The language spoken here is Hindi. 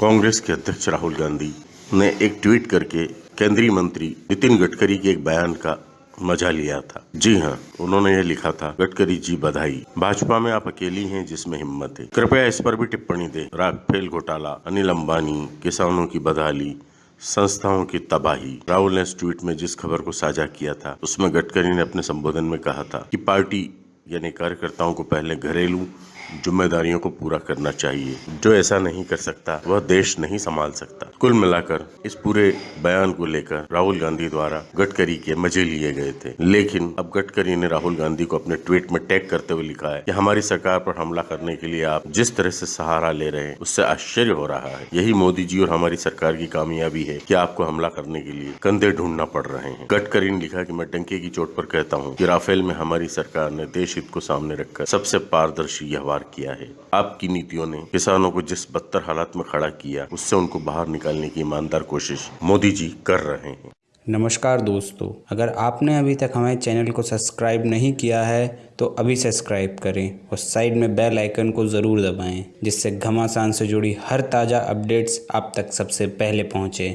कांग्रेस के अध्यक्ष राहुल गांधी ने एक ट्वीट करके केंद्रीय मंत्री नितिन गडकरी के एक बयान का मज़ा लिया था। जी हाँ उन्होंने ये लिखा था, गडकरी जी बधाई। भाजपा में आप अकेली हैं जिसमें हिम्मत है। कृपया इस पर भी टिप्पणी दे। राफेल घोटाला, अनिल अंबानी, किसानों की बदहाली, संस्थाओं की तबाही। राहुल ने ट्वीट में जिस खबर को साझा किया था, उसमें गडकरी ने अपने संबोधन में कहा था कि पार्टी यानी कार्यकर्ताओं को पहले घरेलू जिम्मेदारियों को पूरा करना चाहिए। जो ऐसा नहीं कर सकता, वह देश नहीं संभाल सकता। कुल मिलाकर, इस पूरे बयान को लेकर राहुल गांधी द्वारा गडकरी के मज़े लिए गए थे। लेकिन अब गडकरी ने राहुल गांधी को अपने ट्वीट में टैग करते हुए लिखा है कि हमारी सरकार पर हमला करने के लिए आप जिस तरह से सहारा ले रहे हैं, उससे आश्चर्य हो रहा है। यही मोदी जी और हमारी सरकार की कामयाबी है कि आपको हमला करने के लिए कंधे ढूंढना पड़ रहे हैं। गडकरी ने लिखा कि मैं डंके की चोट पर कहता हूँ कि राफेल में हमारी सरकार ने देश हित को सामने रखकर सबसे पारदर्शी व्यवहार पार किया है। आपकी नीतियों ने किसानों को जिस बदतर हालात में खड़ा किया, उससे उनको बाहर निकालने की ईमानदार कोशिश मोदी जी कर रहे हैं। नमस्कार दोस्तों, अगर आपने अभी तक हमारे चैनल को सब्सक्राइब नहीं किया है तो अभी सब्सक्राइब करें और साइड में बेल आइकन को ज़रूर दबाएँ, जिससे घमासान से जुड़ी हर ताज़ा अपडेट्स आप तक सबसे पहले पहुँचे।